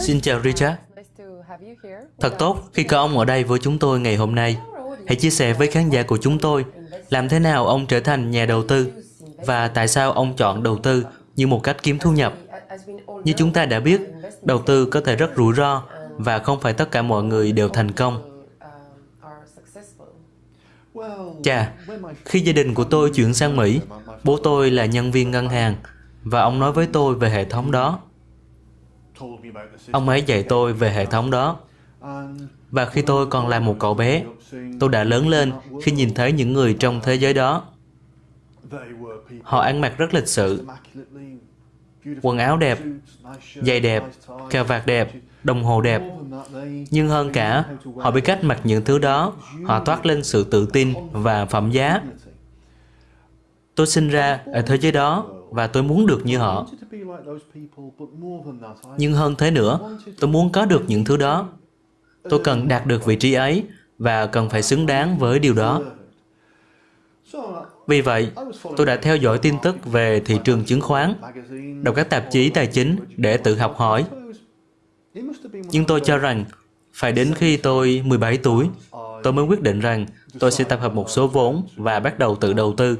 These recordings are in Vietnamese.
Xin chào Richard. Thật tốt khi có ông ở đây với chúng tôi ngày hôm nay. Hãy chia sẻ với khán giả của chúng tôi làm thế nào ông trở thành nhà đầu tư và tại sao ông chọn đầu tư như một cách kiếm thu nhập. Như chúng ta đã biết, đầu tư có thể rất rủi ro và không phải tất cả mọi người đều thành công. Chà, khi gia đình của tôi chuyển sang Mỹ, bố tôi là nhân viên ngân hàng và ông nói với tôi về hệ thống đó. Ông ấy dạy tôi về hệ thống đó. Và khi tôi còn là một cậu bé, tôi đã lớn lên khi nhìn thấy những người trong thế giới đó. Họ ăn mặc rất lịch sự, quần áo đẹp, giày đẹp, cà vạt đẹp, đồng hồ đẹp. Nhưng hơn cả, họ biết cách mặc những thứ đó, họ toát lên sự tự tin và phẩm giá. Tôi sinh ra ở thế giới đó và tôi muốn được như họ. Nhưng hơn thế nữa, tôi muốn có được những thứ đó. Tôi cần đạt được vị trí ấy và cần phải xứng đáng với điều đó. Vì vậy, tôi đã theo dõi tin tức về thị trường chứng khoán, đọc các tạp chí tài chính để tự học hỏi. Nhưng tôi cho rằng, phải đến khi tôi 17 tuổi, tôi mới quyết định rằng tôi sẽ tập hợp một số vốn và bắt đầu tự đầu tư.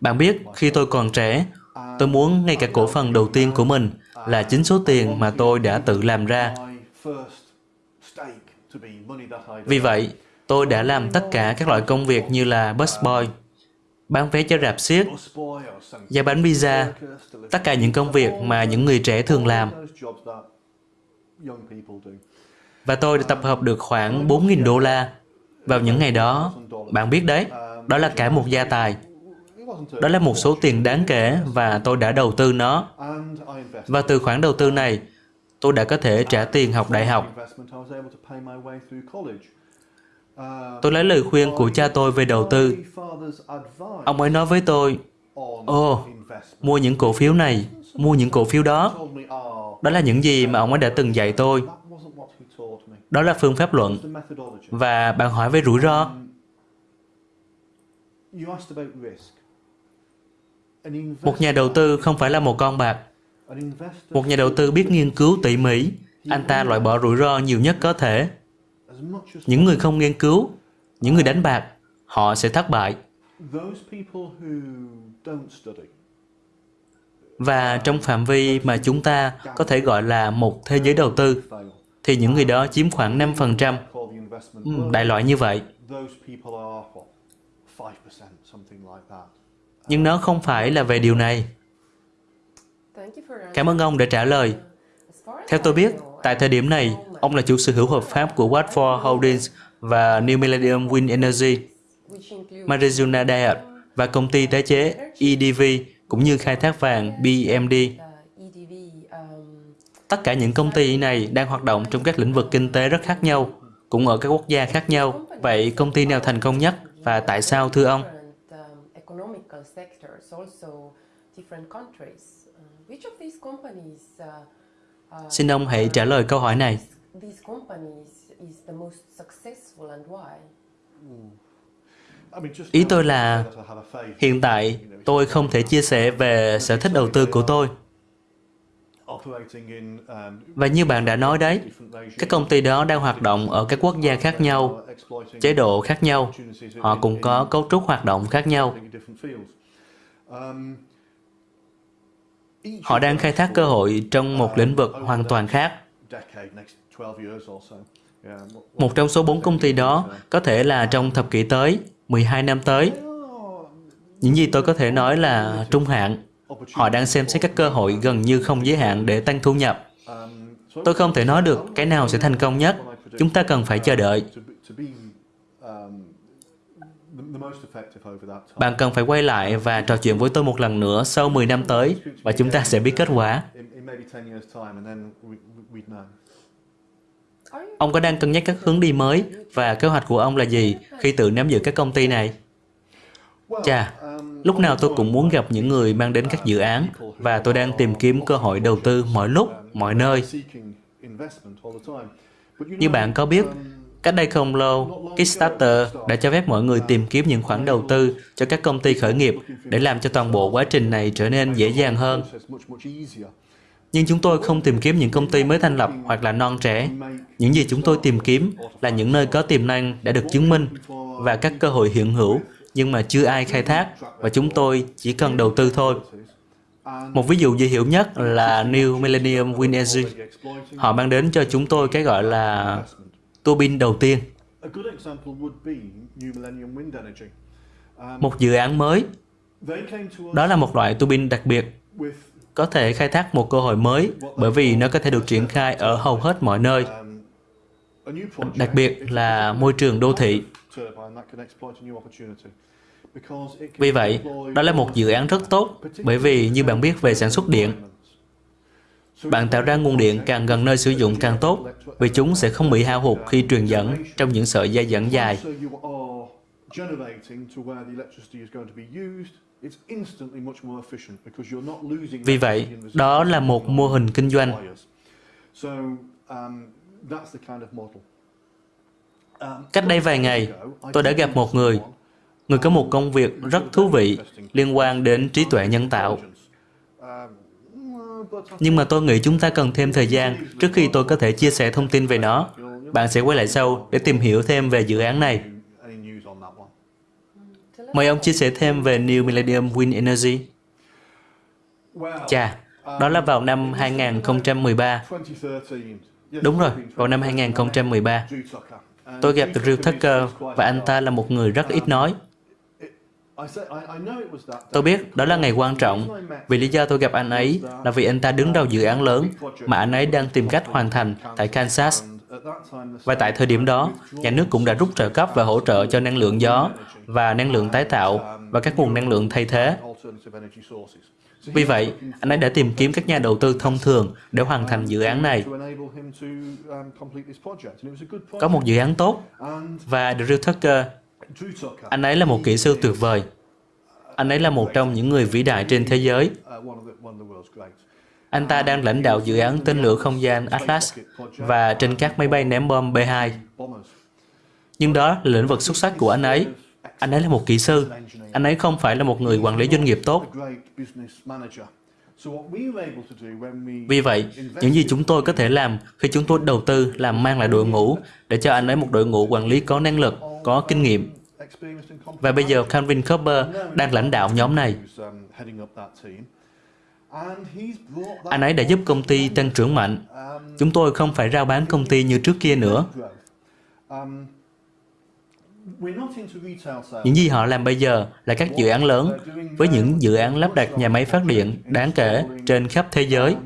Bạn biết, khi tôi còn trẻ, tôi muốn ngay cả cổ phần đầu tiên của mình là chính số tiền mà tôi đã tự làm ra. Vì vậy, tôi đã làm tất cả các loại công việc như là busboy, bán vé cho rạp xiếc, giá bánh pizza, tất cả những công việc mà những người trẻ thường làm. Và tôi đã tập hợp được khoảng 4.000 đô la. Vào những ngày đó, bạn biết đấy, đó là cả một gia tài. Đó là một số tiền đáng kể và tôi đã đầu tư nó. Và từ khoản đầu tư này, tôi đã có thể trả tiền học đại học. Tôi lấy lời khuyên của cha tôi về đầu tư. Ông ấy nói với tôi, Ồ, oh, mua những cổ phiếu này, mua những cổ phiếu đó. Đó là những gì mà ông ấy đã từng dạy tôi. Đó là phương pháp luận. Và bạn hỏi về rủi ro. Một nhà đầu tư không phải là một con bạc. Một nhà đầu tư biết nghiên cứu tỉ mỉ, anh ta loại bỏ rủi ro nhiều nhất có thể. Những người không nghiên cứu, những người đánh bạc, họ sẽ thất bại. Và trong phạm vi mà chúng ta có thể gọi là một thế giới đầu tư, thì những người đó chiếm khoảng 5%. Đại loại như vậy. Nhưng nó không phải là về điều này. Cảm ơn ông đã trả lời. Theo tôi biết, tại thời điểm này, ông là chủ sở hữu hợp pháp của Watford Holdings và New Millennium Wind Energy, Marizuna Diet và công ty tái chế EDV cũng như khai thác vàng BMD. Tất cả những công ty này đang hoạt động trong các lĩnh vực kinh tế rất khác nhau, cũng ở các quốc gia khác nhau. Vậy công ty nào thành công nhất và tại sao thưa ông? Xin ông hãy trả lời câu hỏi này. Ý tôi là hiện tại tôi không thể chia sẻ về sở thích đầu tư của tôi. Và như bạn đã nói đấy, các công ty đó đang hoạt động ở các quốc gia khác nhau, chế độ khác nhau, họ cũng có cấu trúc hoạt động khác nhau. Họ đang khai thác cơ hội trong một lĩnh vực hoàn toàn khác. Một trong số bốn công ty đó có thể là trong thập kỷ tới, 12 năm tới. Những gì tôi có thể nói là trung hạn. Họ đang xem xét các cơ hội gần như không giới hạn để tăng thu nhập. Tôi không thể nói được cái nào sẽ thành công nhất. Chúng ta cần phải chờ đợi. Bạn cần phải quay lại và trò chuyện với tôi một lần nữa sau 10 năm tới và chúng ta sẽ biết kết quả. Ông có đang cân nhắc các hướng đi mới và kế hoạch của ông là gì khi tự nắm giữ các công ty này? Chà, lúc nào tôi cũng muốn gặp những người mang đến các dự án và tôi đang tìm kiếm cơ hội đầu tư mọi lúc, mọi nơi. Như bạn có biết, Cách đây không lâu, Kickstarter đã cho phép mọi người tìm kiếm những khoản đầu tư cho các công ty khởi nghiệp để làm cho toàn bộ quá trình này trở nên dễ dàng hơn. Nhưng chúng tôi không tìm kiếm những công ty mới thành lập hoặc là non trẻ. Những gì chúng tôi tìm kiếm là những nơi có tiềm năng đã được chứng minh và các cơ hội hiện hữu nhưng mà chưa ai khai thác và chúng tôi chỉ cần đầu tư thôi. Một ví dụ dễ hiểu nhất là New Millennium Wind Energy. Họ mang đến cho chúng tôi cái gọi là tua bin đầu tiên. Một dự án mới. Đó là một loại tua bin đặc biệt có thể khai thác một cơ hội mới bởi vì nó có thể được triển khai ở hầu hết mọi nơi, đặc biệt là môi trường đô thị. Vì vậy, đó là một dự án rất tốt bởi vì như bạn biết về sản xuất điện, bạn tạo ra nguồn điện càng gần nơi sử dụng càng tốt vì chúng sẽ không bị hao hụt khi truyền dẫn trong những sợi dây dẫn dài. Vì vậy, đó là một mô hình kinh doanh. Um, Um, um, Cách đây vài ngày, tôi đã gặp một người, người có một công việc rất thú vị liên quan đến trí tuệ nhân tạo. Um, Nhưng mà tôi nghĩ chúng ta cần thêm thời gian trước khi tôi có thể chia sẻ thông tin về nó. Bạn sẽ quay lại sau để tìm hiểu thêm về dự án này. Mời ông chia sẻ thêm về New Millennium Wind Energy. Chà, đó là vào năm 2013. Đúng rồi, vào năm 2013. Tôi gặp Drew Tucker và anh ta là một người rất ít nói. Tôi biết đó là ngày quan trọng vì lý do tôi gặp anh ấy là vì anh ta đứng đầu dự án lớn mà anh ấy đang tìm cách hoàn thành tại Kansas. Và tại thời điểm đó, nhà nước cũng đã rút trợ cấp và hỗ trợ cho năng lượng gió và năng lượng tái tạo và các nguồn năng lượng thay thế. Vì vậy, anh ấy đã tìm kiếm các nhà đầu tư thông thường để hoàn thành dự án này. Có một dự án tốt và Drew Tucker, anh ấy là một kỹ sư tuyệt vời. Anh ấy là một trong những người vĩ đại trên thế giới. Anh ta đang lãnh đạo dự án tên lửa không gian Atlas và trên các máy bay ném bom B-2. Nhưng đó là lĩnh vực xuất sắc của anh ấy. Anh ấy là một kỹ sư. Anh ấy không phải là một người quản lý doanh nghiệp tốt. Vì vậy, những gì chúng tôi có thể làm khi chúng tôi đầu tư là mang lại đội ngũ để cho anh ấy một đội ngũ quản lý có năng lực, có kinh nghiệm. Và bây giờ Calvin Cooper đang lãnh đạo nhóm này. Anh ấy đã giúp công ty tăng trưởng mạnh. Chúng tôi không phải rao bán công ty như trước kia nữa. Những gì họ làm bây giờ là các dự án lớn với những dự án lắp đặt nhà máy phát điện đáng kể trên khắp thế giới.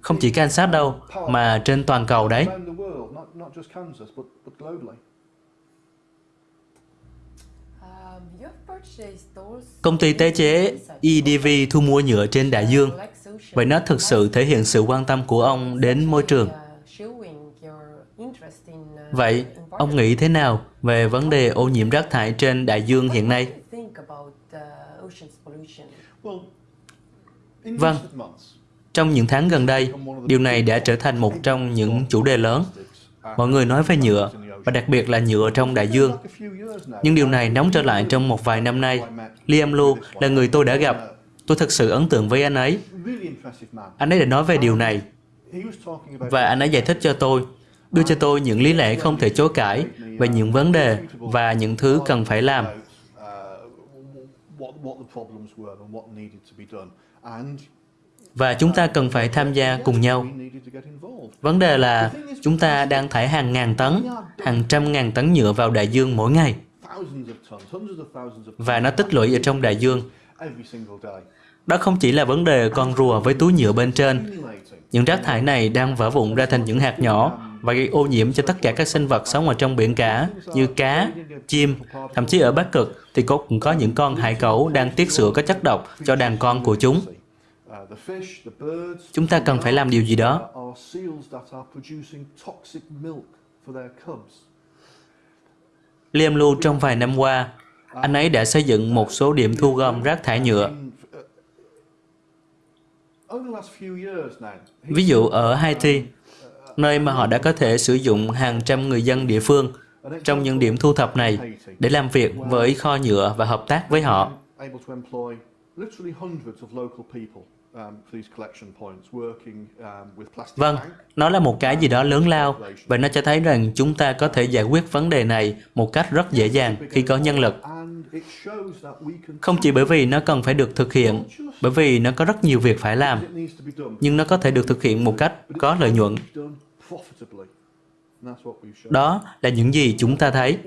Không chỉ Kansas đâu, mà trên toàn cầu đấy. Công ty tái chế EDV thu mua nhựa trên đại dương. Vậy nó thực sự thể hiện sự quan tâm của ông đến môi trường. Vậy, ông nghĩ thế nào về vấn đề ô nhiễm rác thải trên đại dương hiện nay? Vâng, trong những tháng gần đây, điều này đã trở thành một trong những chủ đề lớn. Mọi người nói về nhựa, và đặc biệt là nhựa trong đại dương. Nhưng điều này nóng trở lại trong một vài năm nay. Liam Lu là người tôi đã gặp. Tôi thật sự ấn tượng với anh ấy. Anh ấy đã nói về điều này. Và anh ấy giải thích cho tôi, đưa cho tôi những lý lẽ không thể chối cãi về những vấn đề và những thứ cần phải làm. Và chúng ta cần phải tham gia cùng nhau. Vấn đề là chúng ta đang thải hàng ngàn tấn, hàng trăm ngàn tấn nhựa vào đại dương mỗi ngày. Và nó tích lũy ở trong đại dương. Đó không chỉ là vấn đề con rùa với túi nhựa bên trên. Những rác thải này đang vỡ vụn ra thành những hạt nhỏ và gây ô nhiễm cho tất cả các sinh vật sống ở trong biển cả như cá, chim, thậm chí ở Bắc Cực thì cũng có những con hải cẩu đang tiết sữa có chất độc cho đàn con của chúng. Chúng ta cần phải làm điều gì đó. Liam Lưu trong vài năm qua, anh ấy đã xây dựng một số điểm thu gom rác thải nhựa. Ví dụ ở Haiti, nơi mà họ đã có thể sử dụng hàng trăm người dân địa phương trong những điểm thu thập này để làm việc với kho nhựa và hợp tác với họ. Vâng, nó là một cái gì đó lớn lao và nó cho thấy rằng chúng ta có thể giải quyết vấn đề này một cách rất dễ dàng khi có nhân lực. Không chỉ bởi vì nó cần phải được thực hiện, bởi vì nó có rất nhiều việc phải làm, nhưng nó có thể được thực hiện một cách có lợi nhuận. Đó là những gì chúng ta thấy.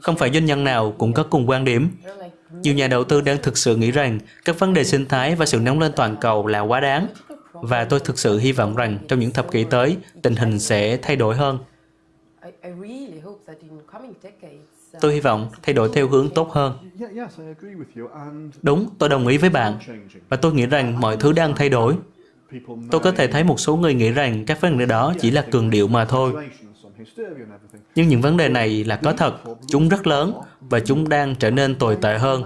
Không phải doanh nhân nào cũng có cùng quan điểm. Nhiều nhà đầu tư đang thực sự nghĩ rằng các vấn đề sinh thái và sự nóng lên toàn cầu là quá đáng. Và tôi thực sự hy vọng rằng trong những thập kỷ tới, tình hình sẽ thay đổi hơn. Tôi hy vọng thay đổi theo hướng tốt hơn. Đúng, tôi đồng ý với bạn. Và tôi nghĩ rằng mọi thứ đang thay đổi. Tôi có thể thấy một số người nghĩ rằng các vấn đề đó chỉ là cường điệu mà thôi. Nhưng những vấn đề này là có thật, chúng rất lớn và chúng đang trở nên tồi tệ hơn.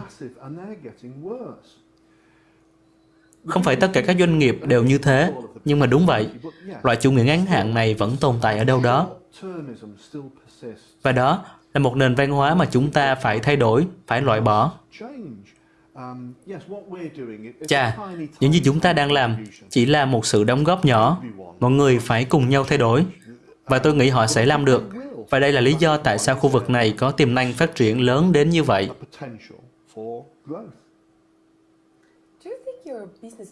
Không phải tất cả các doanh nghiệp đều như thế, nhưng mà đúng vậy, loại chủ nghĩa ngắn hạn này vẫn tồn tại ở đâu đó. Và đó là một nền văn hóa mà chúng ta phải thay đổi, phải loại bỏ. Chà, những gì chúng ta đang làm chỉ là một sự đóng góp nhỏ. Mọi người phải cùng nhau thay đổi. Và tôi nghĩ họ sẽ làm được. Và đây là lý do tại sao khu vực này có tiềm năng phát triển lớn đến như vậy.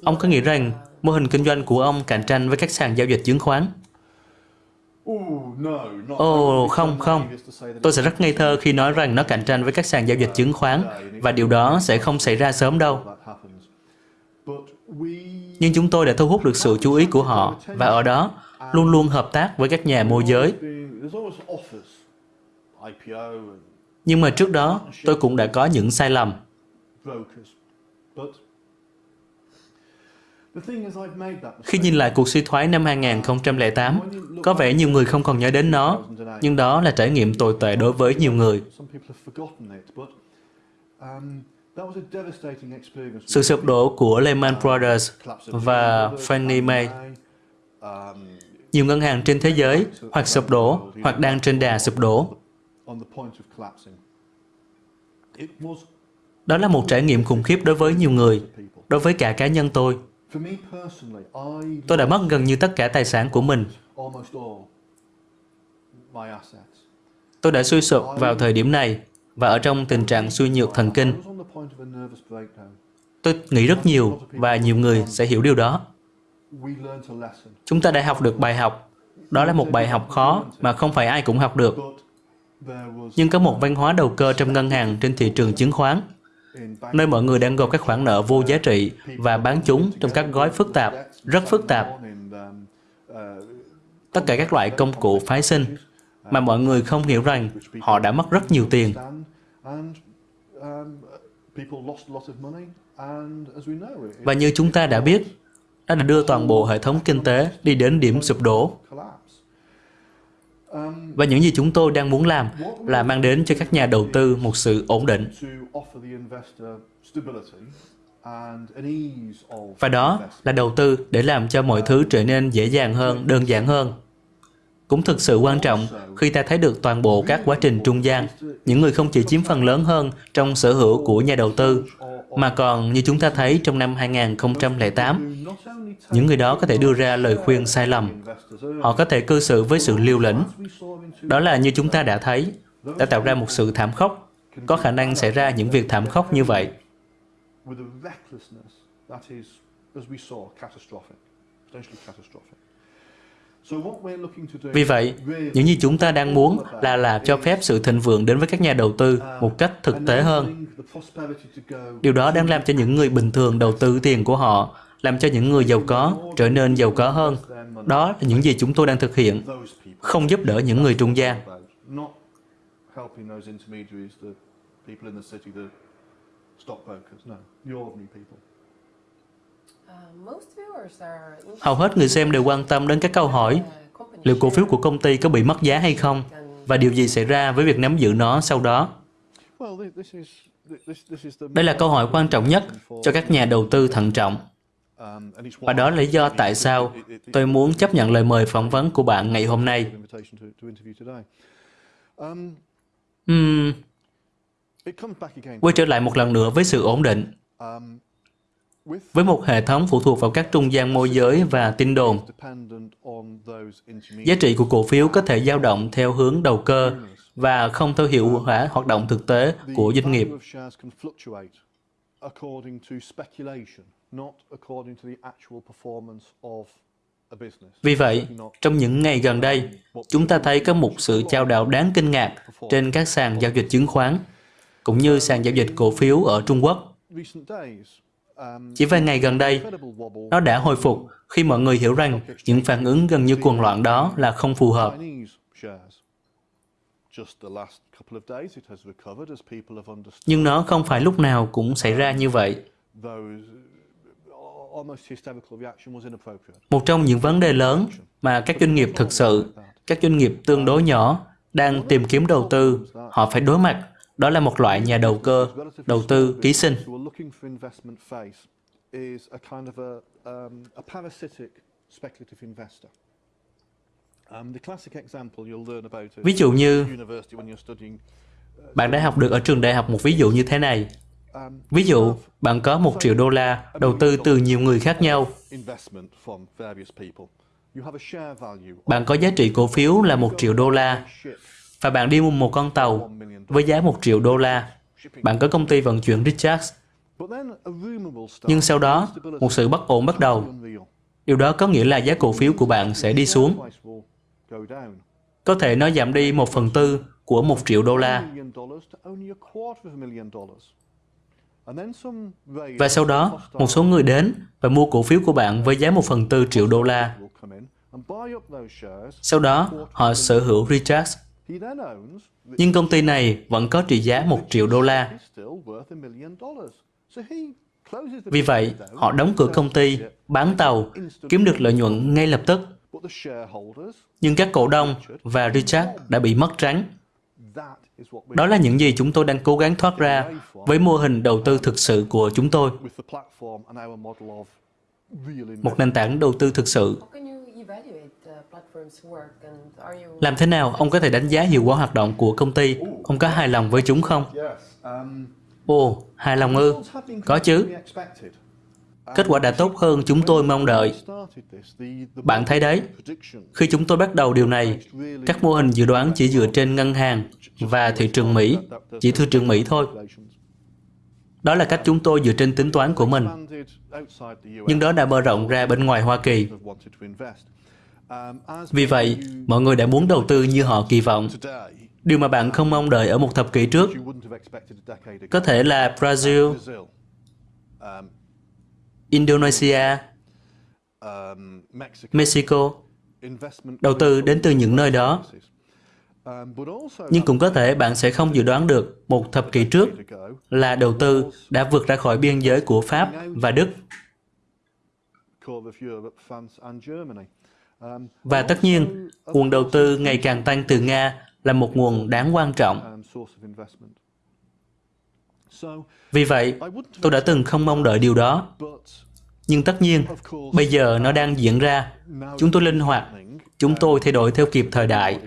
Ông có nghĩ rằng mô hình kinh doanh của ông cạnh tranh với các sàn giao dịch chứng khoán? Ồ, oh, không, không. Tôi sẽ rất ngây thơ khi nói rằng nó cạnh tranh với các sàn giao dịch chứng khoán và điều đó sẽ không xảy ra sớm đâu. Nhưng chúng tôi đã thu hút được sự chú ý của họ và ở đó luôn luôn hợp tác với các nhà môi giới. Nhưng mà trước đó, tôi cũng đã có những sai lầm. Khi nhìn lại cuộc suy thoái năm 2008, có vẻ nhiều người không còn nhớ đến nó, nhưng đó là trải nghiệm tồi tệ đối với nhiều người. Sự sụp đổ của Lehman Brothers và Fannie Mae nhiều ngân hàng trên thế giới hoặc sụp đổ hoặc đang trên đà sụp đổ. Đó là một trải nghiệm khủng khiếp đối với nhiều người, đối với cả cá nhân tôi. Tôi đã mất gần như tất cả tài sản của mình. Tôi đã suy sụp vào thời điểm này và ở trong tình trạng suy nhược thần kinh. Tôi nghĩ rất nhiều và nhiều người sẽ hiểu điều đó. Chúng ta đã học được bài học. Đó là một bài học khó mà không phải ai cũng học được. Nhưng có một văn hóa đầu cơ trong ngân hàng trên thị trường chứng khoán nơi mọi người đang gộp các khoản nợ vô giá trị và bán chúng trong các gói phức tạp, rất phức tạp. Tất cả các loại công cụ phái sinh mà mọi người không hiểu rằng họ đã mất rất nhiều tiền. Và như chúng ta đã biết, nó đã đưa toàn bộ hệ thống kinh tế đi đến điểm sụp đổ. Và những gì chúng tôi đang muốn làm là mang đến cho các nhà đầu tư một sự ổn định. Và đó là đầu tư để làm cho mọi thứ trở nên dễ dàng hơn, đơn giản hơn. Cũng thực sự quan trọng khi ta thấy được toàn bộ các quá trình trung gian, những người không chỉ chiếm phần lớn hơn trong sở hữu của nhà đầu tư, mà còn như chúng ta thấy trong năm 2008, những người đó có thể đưa ra lời khuyên sai lầm. Họ có thể cư xử với sự liều lĩnh. Đó là như chúng ta đã thấy, đã tạo ra một sự thảm khốc. Có khả năng xảy ra những việc thảm khốc như vậy. Vì vậy, những gì chúng ta đang muốn là là cho phép sự thịnh vượng đến với các nhà đầu tư một cách thực tế hơn. Điều đó đang làm cho những người bình thường đầu tư tiền của họ, làm cho những người giàu có trở nên giàu có hơn. Đó là những gì chúng tôi đang thực hiện, không giúp đỡ những người trung gian. stockbrokers. No, you're ordinary people. Hầu hết người xem đều quan tâm đến các câu hỏi liệu cổ phiếu của công ty có bị mất giá hay không và điều gì xảy ra với việc nắm giữ nó sau đó. Đây là câu hỏi quan trọng nhất cho các nhà đầu tư thận trọng. Và đó là lý do tại sao tôi muốn chấp nhận lời mời phỏng vấn của bạn ngày hôm nay. Uhm, quay trở lại một lần nữa với sự ổn định. Với một hệ thống phụ thuộc vào các trung gian môi giới và tin đồn, giá trị của cổ phiếu có thể dao động theo hướng đầu cơ và không theo hiệu quả hoạt động thực tế của doanh nghiệp. Vì vậy, trong những ngày gần đây, chúng ta thấy có một sự trao đảo đáng kinh ngạc trên các sàn giao dịch chứng khoán, cũng như sàn giao dịch cổ phiếu ở Trung Quốc. Chỉ vài ngày gần đây, nó đã hồi phục khi mọi người hiểu rằng những phản ứng gần như cuồng loạn đó là không phù hợp. Nhưng nó không phải lúc nào cũng xảy ra như vậy. Một trong những vấn đề lớn mà các doanh nghiệp thực sự, các doanh nghiệp tương đối nhỏ đang tìm kiếm đầu tư, họ phải đối mặt đó là một loại nhà đầu cơ, đầu tư ký sinh. Ví dụ như, bạn đã học được ở trường đại học một ví dụ như thế này. Ví dụ, bạn có một triệu đô la đầu tư từ nhiều người khác nhau. Bạn có giá trị cổ phiếu là một triệu đô la và bạn đi mua một con tàu với giá một triệu đô la. Bạn có công ty vận chuyển Richards. Nhưng sau đó, một sự bất ổn bắt đầu. Điều đó có nghĩa là giá cổ phiếu của bạn sẽ đi xuống. Có thể nó giảm đi một phần tư của một triệu đô la. Và sau đó, một số người đến và mua cổ phiếu của bạn với giá một phần tư triệu đô la. Sau đó, họ sở hữu Richards nhưng công ty này vẫn có trị giá một triệu đô la. Vì vậy, họ đóng cửa công ty, bán tàu, kiếm được lợi nhuận ngay lập tức. Nhưng các cổ đông và Richard đã bị mất trắng. Đó là những gì chúng tôi đang cố gắng thoát ra với mô hình đầu tư thực sự của chúng tôi. Một nền tảng đầu tư thực sự làm thế nào ông có thể đánh giá hiệu quả hoạt động của công ty? Ông có hài lòng với chúng không? Ồ, hài lòng ư? Có chứ. Kết quả đã tốt hơn chúng tôi mong đợi. Bạn thấy đấy, khi chúng tôi bắt đầu điều này, các mô hình dự đoán chỉ dựa trên ngân hàng và thị trường Mỹ, chỉ thị trường Mỹ thôi. Đó là cách chúng tôi dựa trên tính toán của mình. Nhưng đó đã mở rộng ra bên ngoài Hoa Kỳ. Vì vậy, mọi người đã muốn đầu tư như họ kỳ vọng. Điều mà bạn không mong đợi ở một thập kỷ trước có thể là Brazil, Indonesia, Mexico. Đầu tư đến từ những nơi đó. Nhưng cũng có thể bạn sẽ không dự đoán được một thập kỷ trước là đầu tư đã vượt ra khỏi biên giới của Pháp và Đức. Và tất nhiên, nguồn đầu tư ngày càng tăng từ Nga là một nguồn đáng quan trọng. Vì vậy, tôi đã từng không mong đợi điều đó. Nhưng tất nhiên, bây giờ nó đang diễn ra. Chúng tôi linh hoạt, chúng tôi thay đổi theo kịp thời đại.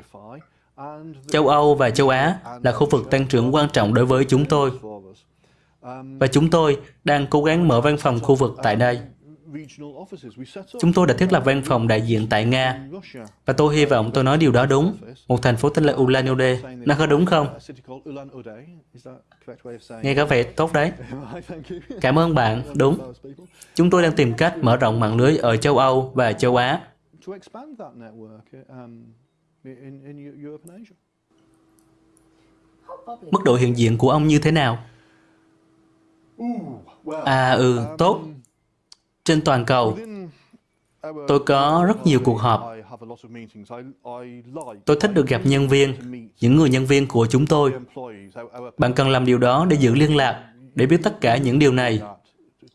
Châu Âu và châu Á là khu vực tăng trưởng quan trọng đối với chúng tôi. Và chúng tôi đang cố gắng mở văn phòng khu vực tại đây. Chúng tôi đã thiết lập văn phòng đại diện tại Nga, và tôi hy vọng tôi nói điều đó đúng. Một thành phố tên là Ulan Ude, nó có đúng không? Nghe có vẻ tốt đấy. Cảm ơn bạn, đúng. Chúng tôi đang tìm cách mở rộng mạng lưới ở châu Âu và châu Á. Mức độ hiện diện của ông như thế nào? À ừ, tốt. Trên toàn cầu, tôi có rất nhiều cuộc họp. Tôi thích được gặp nhân viên, những người nhân viên của chúng tôi. Bạn cần làm điều đó để giữ liên lạc, để biết tất cả những điều này,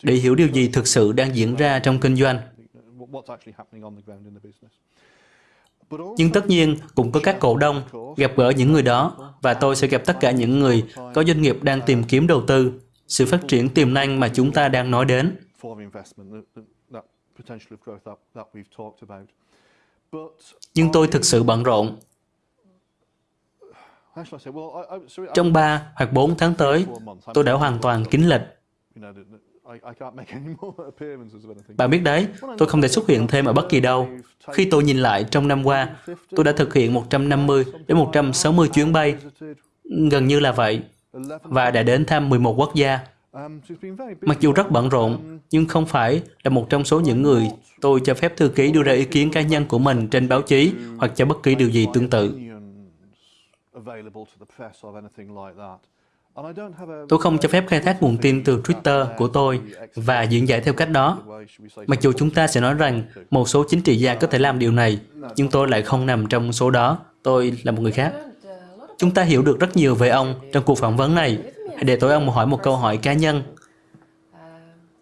để hiểu điều gì thực sự đang diễn ra trong kinh doanh. Nhưng tất nhiên cũng có các cổ đông gặp gỡ những người đó và tôi sẽ gặp tất cả những người có doanh nghiệp đang tìm kiếm đầu tư, sự phát triển tiềm năng mà chúng ta đang nói đến. Nhưng tôi thực sự bận rộn. Trong 3 hoặc 4 tháng tới, tôi đã hoàn toàn kín lịch. Bạn biết đấy, tôi không thể xuất hiện thêm ở bất kỳ đâu. Khi tôi nhìn lại trong năm qua, tôi đã thực hiện 150 đến 160 chuyến bay, gần như là vậy, và đã đến thăm 11 quốc gia. Mặc dù rất bận rộn, nhưng không phải là một trong số những người tôi cho phép thư ký đưa ra ý kiến cá nhân của mình trên báo chí hoặc cho bất kỳ điều gì tương tự. Tôi không cho phép khai thác nguồn tin từ Twitter của tôi và diễn giải theo cách đó. Mặc dù chúng ta sẽ nói rằng một số chính trị gia có thể làm điều này, nhưng tôi lại không nằm trong số đó. Tôi là một người khác. Chúng ta hiểu được rất nhiều về ông trong cuộc phỏng vấn này. Hãy để tôi ông hỏi một câu hỏi cá nhân.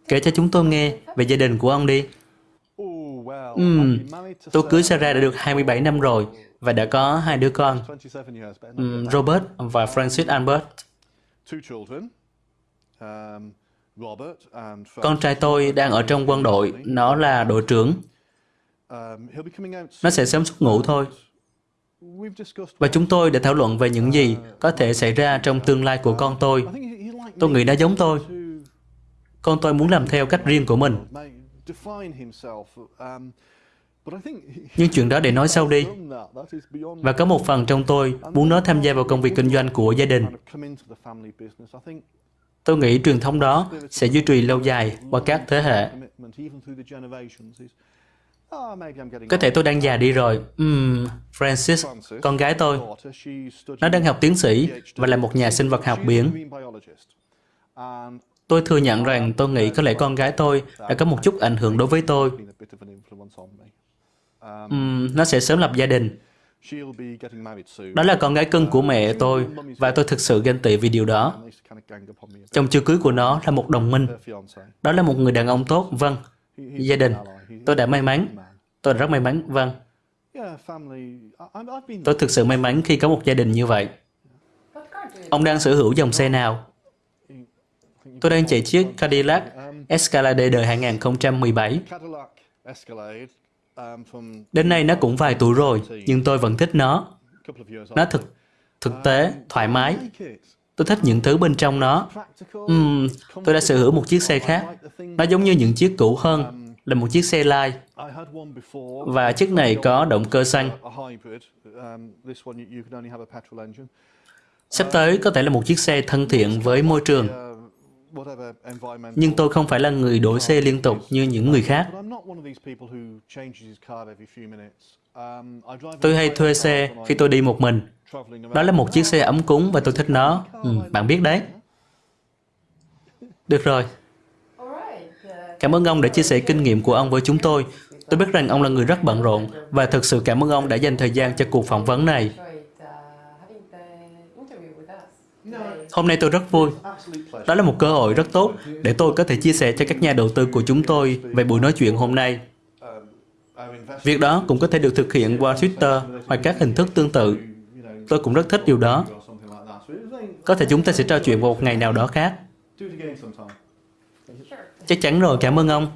Kể cho chúng tôi nghe về gia đình của ông đi. Uhm, tôi cưới Sarah đã được 27 năm rồi và đã có hai đứa con, um, Robert và Francis Albert. Con trai tôi đang ở trong quân đội, nó là đội trưởng. Nó sẽ sớm xuất ngũ thôi. Và chúng tôi đã thảo luận về những gì có thể xảy ra trong tương lai của con tôi. Tôi nghĩ nó giống tôi. Con tôi muốn làm theo cách riêng của mình. Nhưng chuyện đó để nói sau đi. Và có một phần trong tôi muốn nó tham gia vào công việc kinh doanh của gia đình. Tôi nghĩ truyền thống đó sẽ duy trì lâu dài qua các thế hệ. Có thể tôi đang già đi rồi. Uhm, Francis, con gái tôi, nó đang học tiến sĩ và là một nhà sinh vật học biển. Tôi thừa nhận rằng tôi nghĩ có lẽ con gái tôi đã có một chút ảnh hưởng đối với tôi. Um, nó sẽ sớm lập gia đình. Đó là con gái cưng của mẹ tôi và tôi thực sự ganh tị vì điều đó. Chồng chưa cưới của nó là một đồng minh. Đó là một người đàn ông tốt, vâng. Gia đình. Tôi đã may mắn. Tôi rất may mắn, vâng. Tôi thực sự may mắn khi có một gia đình như vậy. Ông đang sở hữu dòng xe nào? Tôi đang chạy chiếc Cadillac Escalade đời 2017. Đến nay nó cũng vài tuổi rồi, nhưng tôi vẫn thích nó. Nó thực thực tế, thoải mái. Tôi thích những thứ bên trong nó. Uhm, tôi đã sở hữu một chiếc xe khác. Nó giống như những chiếc cũ hơn, là một chiếc xe lai. Và chiếc này có động cơ xăng. Sắp tới có thể là một chiếc xe thân thiện với môi trường. Nhưng tôi không phải là người đổi xe liên tục như những người khác. Tôi hay thuê xe khi tôi đi một mình. Đó là một chiếc xe ấm cúng và tôi thích nó. Ừ, bạn biết đấy. Được rồi. Cảm ơn ông đã chia sẻ kinh nghiệm của ông với chúng tôi. Tôi biết rằng ông là người rất bận rộn và thực sự cảm ơn ông đã dành thời gian cho cuộc phỏng vấn này. Hôm nay tôi rất vui. Đó là một cơ hội rất tốt để tôi có thể chia sẻ cho các nhà đầu tư của chúng tôi về buổi nói chuyện hôm nay. Việc đó cũng có thể được thực hiện qua Twitter hoặc các hình thức tương tự. Tôi cũng rất thích điều đó. Có thể chúng ta sẽ trò chuyện vào một ngày nào đó khác. Chắc chắn rồi, cảm ơn ông.